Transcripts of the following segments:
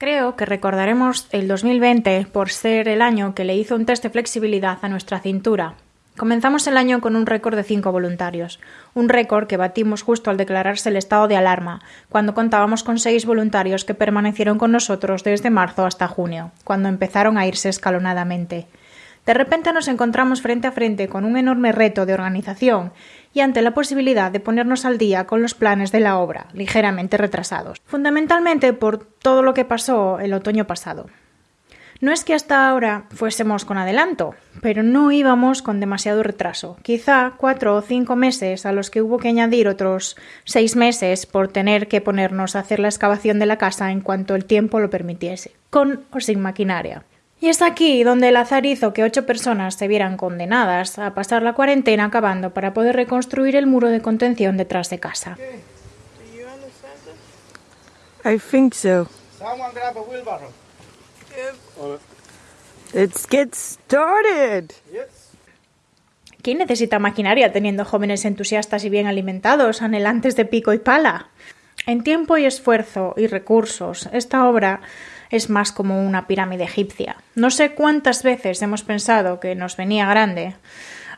Creo que recordaremos el 2020 por ser el año que le hizo un test de flexibilidad a nuestra cintura. Comenzamos el año con un récord de cinco voluntarios, un récord que batimos justo al declararse el estado de alarma, cuando contábamos con seis voluntarios que permanecieron con nosotros desde marzo hasta junio, cuando empezaron a irse escalonadamente. De repente nos encontramos frente a frente con un enorme reto de organización y ante la posibilidad de ponernos al día con los planes de la obra, ligeramente retrasados, fundamentalmente por todo lo que pasó el otoño pasado. No es que hasta ahora fuésemos con adelanto, pero no íbamos con demasiado retraso. Quizá cuatro o cinco meses a los que hubo que añadir otros seis meses por tener que ponernos a hacer la excavación de la casa en cuanto el tiempo lo permitiese, con o sin maquinaria. Y es aquí donde el azar hizo que ocho personas se vieran condenadas a pasar la cuarentena acabando para poder reconstruir el muro de contención detrás de casa. I think so. Someone grab a wheelbarrow. Let's get started. Yes. ¿Quién necesita maquinaria teniendo jóvenes entusiastas y bien alimentados, anhelantes de pico y pala? En tiempo y esfuerzo y recursos, esta obra es más como una pirámide egipcia. No sé cuántas veces hemos pensado que nos venía grande,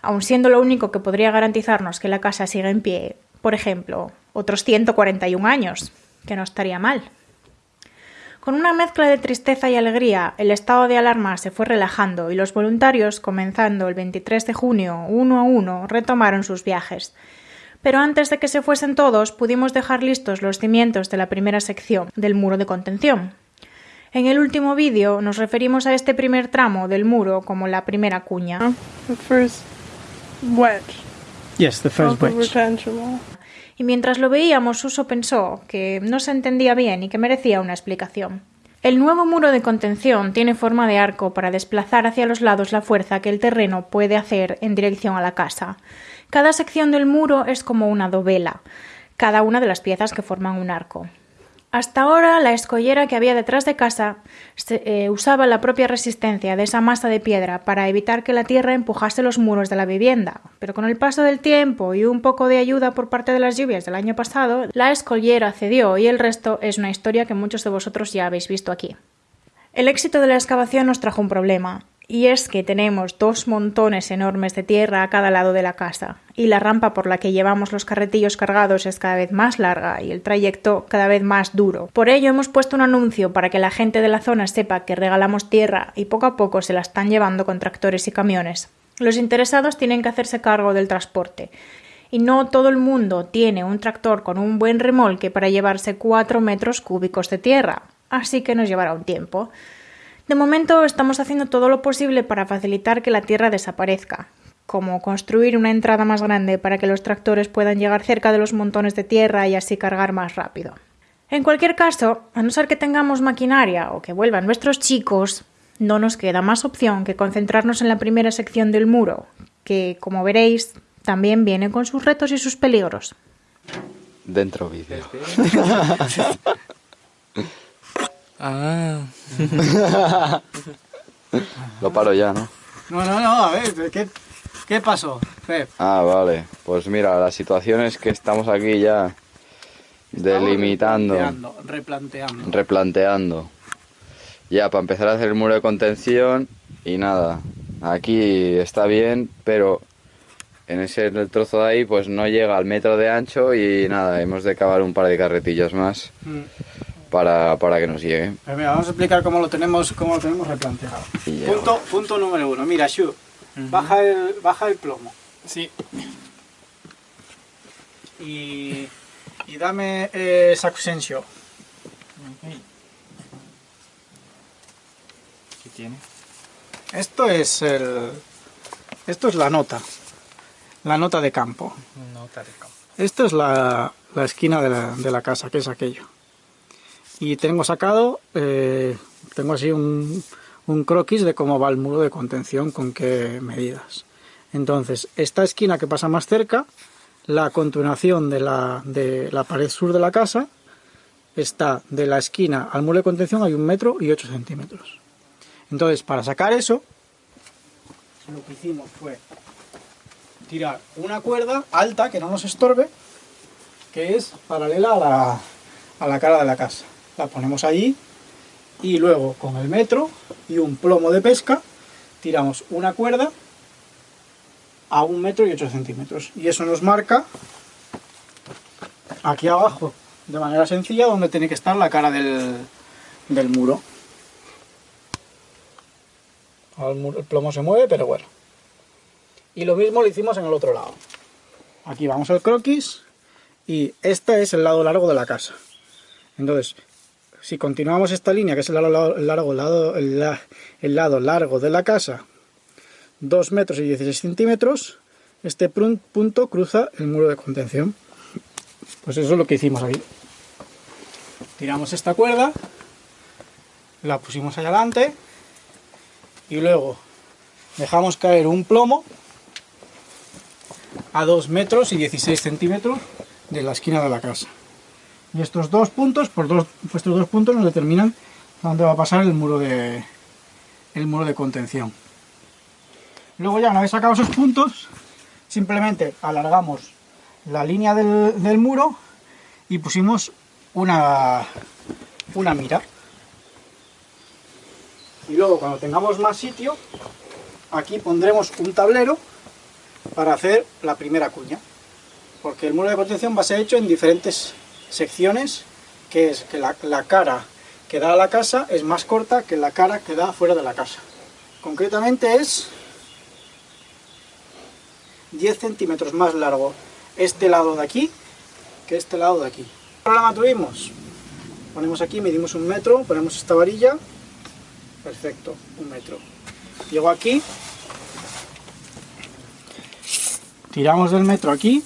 aun siendo lo único que podría garantizarnos que la casa siga en pie, por ejemplo, otros 141 años, que no estaría mal. Con una mezcla de tristeza y alegría, el estado de alarma se fue relajando y los voluntarios, comenzando el 23 de junio, uno a uno, retomaron sus viajes. Pero antes de que se fuesen todos, pudimos dejar listos los cimientos de la primera sección del muro de contención. En el último vídeo nos referimos a este primer tramo del muro como la primera cuña. The first wedge Yes, the first wedge. Y mientras lo veíamos, Suso pensó que no se entendía bien y que merecía una explicación. El nuevo muro de contención tiene forma de arco para desplazar hacia los lados la fuerza que el terreno puede hacer en dirección a la casa. Cada sección del muro es como una dovela, cada una de las piezas que forman un arco. Hasta ahora la escollera que había detrás de casa eh, usaba la propia resistencia de esa masa de piedra para evitar que la tierra empujase los muros de la vivienda, pero con el paso del tiempo y un poco de ayuda por parte de las lluvias del año pasado, la escollera cedió y el resto es una historia que muchos de vosotros ya habéis visto aquí. El éxito de la excavación nos trajo un problema, y es que tenemos dos montones enormes de tierra a cada lado de la casa, y la rampa por la que llevamos los carretillos cargados es cada vez más larga y el trayecto cada vez más duro. Por ello hemos puesto un anuncio para que la gente de la zona sepa que regalamos tierra y poco a poco se la están llevando con tractores y camiones. Los interesados tienen que hacerse cargo del transporte, y no todo el mundo tiene un tractor con un buen remolque para llevarse 4 metros cúbicos de tierra, así que nos llevará un tiempo. De momento estamos haciendo todo lo posible para facilitar que la tierra desaparezca, como construir una entrada más grande para que los tractores puedan llegar cerca de los montones de tierra y así cargar más rápido. En cualquier caso, a no ser que tengamos maquinaria o que vuelvan nuestros chicos, no nos queda más opción que concentrarnos en la primera sección del muro, que, como veréis, también viene con sus retos y sus peligros. Dentro vídeo. Ah. Lo paro ya, ¿no? No, no, no, a ver, ¿qué, qué pasó, Pep? Ah, vale. Pues mira, la situación es que estamos aquí ya delimitando, Replanteando, replanteando. replanteando. Ya, para empezar a hacer el muro de contención y nada. Aquí está bien, pero en ese el trozo de ahí pues no llega al metro de ancho y nada, hemos de cavar un par de carretillas más Mm. Para, para que nos llegue. Pues mira, vamos a explicar cómo lo tenemos, cómo lo tenemos replanteado. Punto, punto número uno. Mira, Shu, baja, el, baja el plomo. Sí. Y, y dame eh, Saxensio. ¿Qué tiene? Esto es el. Esto es la nota. La nota de campo. Nota de campo. Esto es la, la esquina de la, de la casa, que es aquello. Y tengo sacado, eh, tengo así un, un croquis de cómo va el muro de contención, con qué medidas. Entonces, esta esquina que pasa más cerca, la continuación de la, de la pared sur de la casa, está de la esquina al muro de contención hay un metro y ocho centímetros. Entonces, para sacar eso, lo que hicimos fue tirar una cuerda alta que no nos estorbe, que es paralela a la, a la cara de la casa. La ponemos allí Y luego con el metro y un plomo de pesca tiramos una cuerda a un metro y 8 centímetros. Y eso nos marca aquí abajo, de manera sencilla, donde tiene que estar la cara del, del muro. Ahora el, muro- el plomo se mueve, pero bueno. Y lo mismo lo hicimos en el otro lado. Aquí vamos al croquis y este es el lado largo de la casa. Entonces, si continuamos esta línea, que es el lado, largo, lado, el la- el lado largo de la casa, 2 metros y 16 centímetros, este punto cruza el muro de contención. Pues eso es lo que hicimos aquí. Tiramos esta cuerda, la pusimos allá adelante y luego dejamos caer un plomo a 2 metros y 16 centímetros de la esquina de la casa. Y estos dos puntos, por dos, estos dos puntos nos determinan dónde va a pasar el muro de, el muro de contención. Luego ya una vez sacados esos puntos, simplemente alargamos la línea del, del muro y pusimos una, una mira. Y luego cuando tengamos más sitio, aquí pondremos un tablero para hacer la primera cuña. Porque el muro de contención va a ser hecho en diferentes secciones, que es que la, cara que da a la casa es más corta que la cara que da fuera de la casa. Concretamente es 10 centímetros más largo este lado de aquí que este lado de aquí. ¿Qué problema tuvimos? Ponemos aquí, medimos un metro, ponemos esta varilla, perfecto, un metro. Llego aquí, tiramos del metro aquí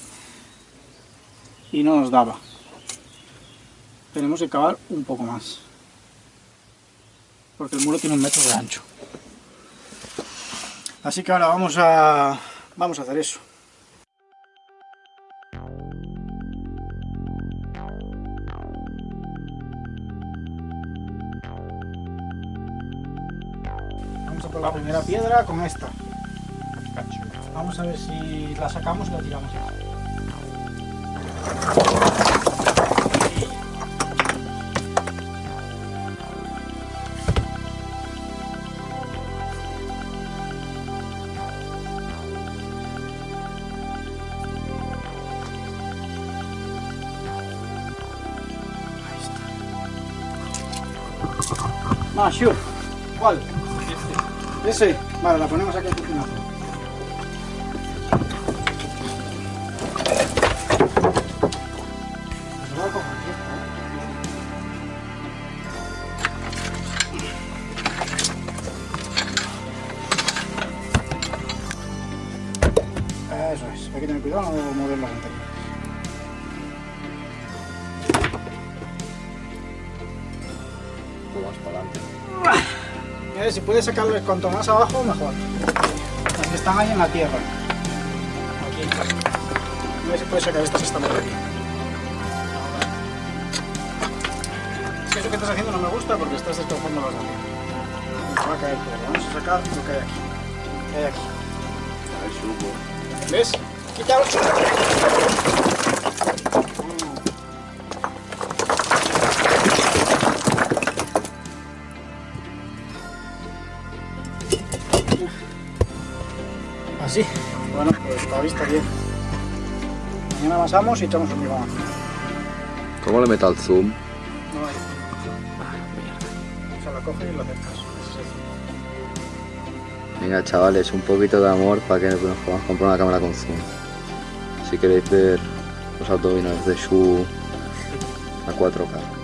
y no nos daba. Tenemos que cavar un poco más. Porque el muro tiene un metro de ancho. Así que ahora vamos a, vamos a hacer eso. Vamos a por la primera piedra con esta. Vamos a ver si la sacamos y la tiramos Más, sure. ¿Cuál? Ese. Vale, la ponemos aquí a continuación. Lo voy a coger, ¿eh? Eso es, hay que tener cuidado no mover las antenas. Si puedes sacarlo cuanto más abajo, mejor. Las que están ahí en la tierra. Aquí. Mira si puedes sacar estas están por aquí. Es que eso que estás haciendo no me gusta porque estás destrozando las de va a caer todo. Vamos a sacar lo que hay aquí. ¿Qué hay aquí? Subo. ¿Ves? Quítalo. Así. Bueno, pues la vista bien. Mañana avanzamos y echamos un limón. ¿Cómo le meto al zoom? No hay. O sea, lo coges y lo acercas. El- Venga chavales, un poquito de amor para que nos podamos comprar una cámara con zoom. Si queréis ver los autobinos de Shu a 4K.